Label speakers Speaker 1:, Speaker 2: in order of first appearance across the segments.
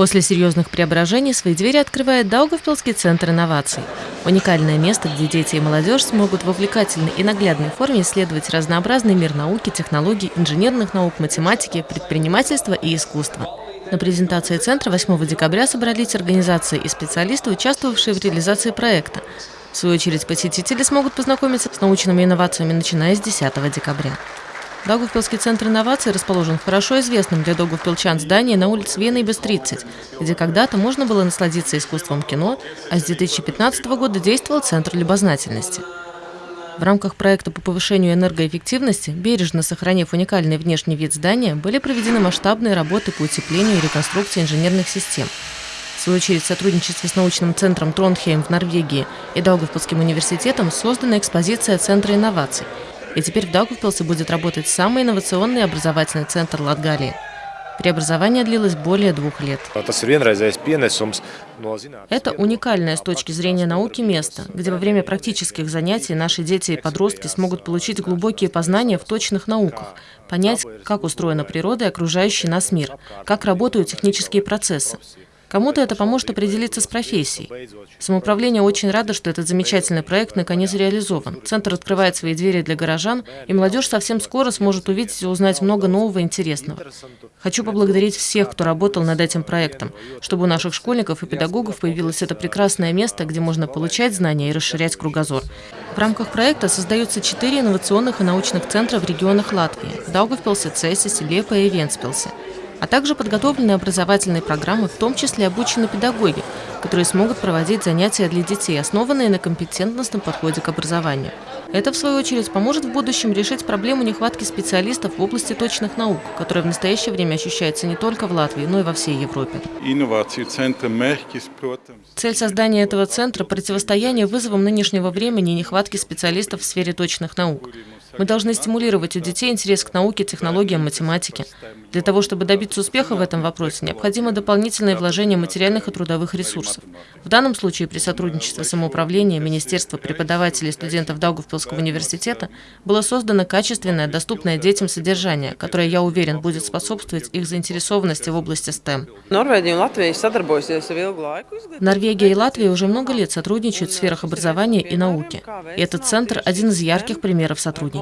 Speaker 1: После серьезных преображений свои двери открывает Даугавпилский центр инноваций. Уникальное место, где дети и молодежь смогут в увлекательной и наглядной форме исследовать разнообразный мир науки, технологий, инженерных наук, математики, предпринимательства и искусства. На презентации центра 8 декабря собрались организации и специалисты, участвовавшие в реализации проекта. В свою очередь, посетители смогут познакомиться с научными инновациями, начиная с 10 декабря. Даугавпилский центр инноваций расположен в хорошо известном для даугавпилчан здании на улице Венейбес 30, где когда-то можно было насладиться искусством кино, а с 2015 года действовал Центр любознательности. В рамках проекта по повышению энергоэффективности, бережно сохранив уникальный внешний вид здания, были проведены масштабные работы по утеплению и реконструкции инженерных систем. В свою очередь, в сотрудничестве с научным центром Тронхейм в Норвегии и Даугавпилским университетом создана экспозиция Центра инноваций – и теперь в Даугавпилсе будет работать самый инновационный образовательный центр Латгалии. Преобразование длилось более двух лет. Это уникальное с точки зрения науки место, где во время практических занятий наши дети и подростки смогут получить глубокие познания в точных науках, понять, как устроена природа и окружающий нас мир, как работают технические процессы. Кому-то это поможет определиться с профессией. Самоуправление очень рада, что этот замечательный проект наконец реализован. Центр открывает свои двери для горожан, и молодежь совсем скоро сможет увидеть и узнать много нового и интересного. Хочу поблагодарить всех, кто работал над этим проектом, чтобы у наших школьников и педагогов появилось это прекрасное место, где можно получать знания и расширять кругозор. В рамках проекта создаются четыре инновационных и научных центра в регионах Латвии – Даугавпилсе, Цесисе, Лепе и Венспилсе а также подготовлены образовательные программы, в том числе обучены педагоги, которые смогут проводить занятия для детей, основанные на компетентностном подходе к образованию. Это, в свою очередь, поможет в будущем решить проблему нехватки специалистов в области точных наук, которая в настоящее время ощущается не только в Латвии, но и во всей Европе. Цель создания этого центра – противостояние вызовам нынешнего времени и нехватки специалистов в сфере точных наук. Мы должны стимулировать у детей интерес к науке, технологиям, математике. Для того, чтобы добиться успеха в этом вопросе, необходимо дополнительное вложение материальных и трудовых ресурсов. В данном случае при сотрудничестве самоуправления, Министерства, преподавателей и студентов Даугавпилского университета было создано качественное, доступное детям содержание, которое, я уверен, будет способствовать их заинтересованности в области STEM. Норвегия и Латвия уже много лет сотрудничают в сферах образования и науки. И этот центр – один из ярких примеров сотрудничества.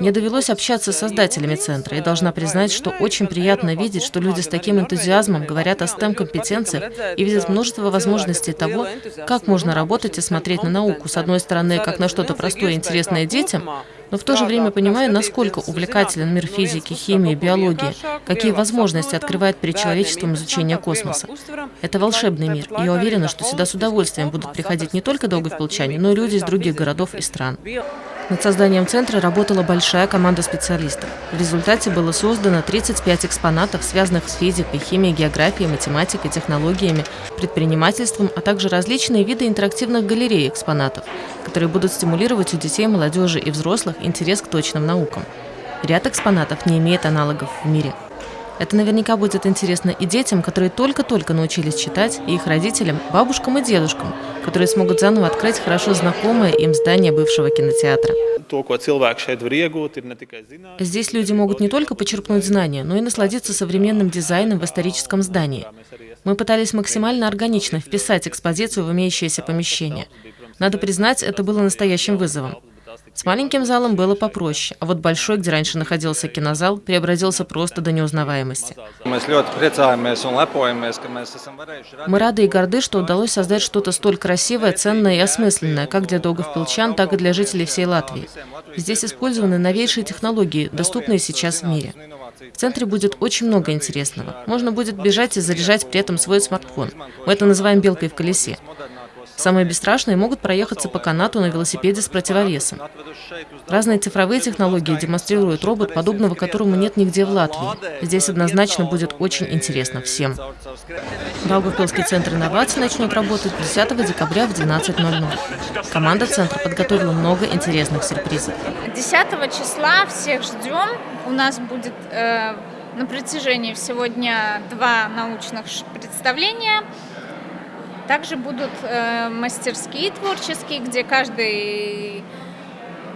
Speaker 1: Мне довелось общаться с создателями центра и должна признать, что очень приятно видеть, что люди с таким энтузиазмом говорят о STEM-компетенциях и видят множество возможностей того, как можно работать и смотреть на науку, с одной стороны, как на что-то простое и интересное детям, но в то же время понимаю, насколько увлекателен мир физики, химии, биологии, какие возможности открывает перед человечеством изучение космоса. Это волшебный мир, и я уверена, что сюда с удовольствием будут приходить не только долговпилчане, но и люди из других городов и стран. Над созданием центра работала большая команда специалистов. В результате было создано 35 экспонатов, связанных с физикой, химией, географией, математикой, технологиями, предпринимательством, а также различные виды интерактивных галерей экспонатов, которые будут стимулировать у детей, молодежи и взрослых интерес к точным наукам. Ряд экспонатов не имеет аналогов в мире. Это наверняка будет интересно и детям, которые только-только научились читать, и их родителям, бабушкам и дедушкам, которые смогут заново открыть хорошо знакомое им здание бывшего кинотеатра. Здесь люди могут не только почерпнуть знания, но и насладиться современным дизайном в историческом здании. Мы пытались максимально органично вписать экспозицию в имеющееся помещение. Надо признать, это было настоящим вызовом. С маленьким залом было попроще, а вот большой, где раньше находился кинозал, преобразился просто до неузнаваемости. Мы рады и горды, что удалось создать что-то столь красивое, ценное и осмысленное, как для догов-пилчан, так и для жителей всей Латвии. Здесь использованы новейшие технологии, доступные сейчас в мире. В центре будет очень много интересного. Можно будет бежать и заряжать при этом свой смартфон. Мы это называем «белкой в колесе». Самые бесстрашные могут проехаться по канату на велосипеде с противовесом. Разные цифровые технологии демонстрируют робот, подобного которому нет нигде в Латвии. Здесь однозначно будет очень интересно всем. Даугавпилский центр инноваций начнет работать 10 декабря в 12.00. Команда центра подготовила много интересных сюрпризов.
Speaker 2: 10 числа всех ждем. У нас будет э, на протяжении всего дня два научных представления. Также будут э, мастерские творческие, где каждый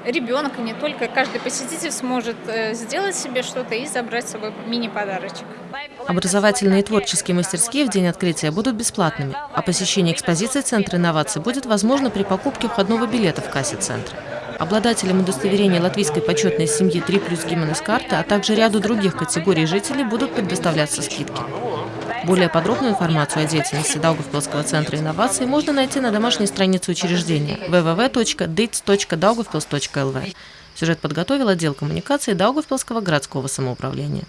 Speaker 2: ребенок, и не только, каждый посетитель сможет э, сделать себе что-то и забрать с собой мини-подарочек.
Speaker 1: Образовательные и творческие мастерские в день открытия будут бесплатными, а посещение экспозиции Центра инноваций будет возможно при покупке входного билета в кассе Центра. Обладателям удостоверения латвийской почетной семьи 3 плюс Гименес карты, а также ряду других категорий жителей будут предоставляться скидки. Более подробную информацию о деятельности Даугавпилского центра инноваций можно найти на домашней странице учреждения www.dits.daugavpils.lv. Сюжет подготовил отдел коммуникации Даугавпилского городского самоуправления.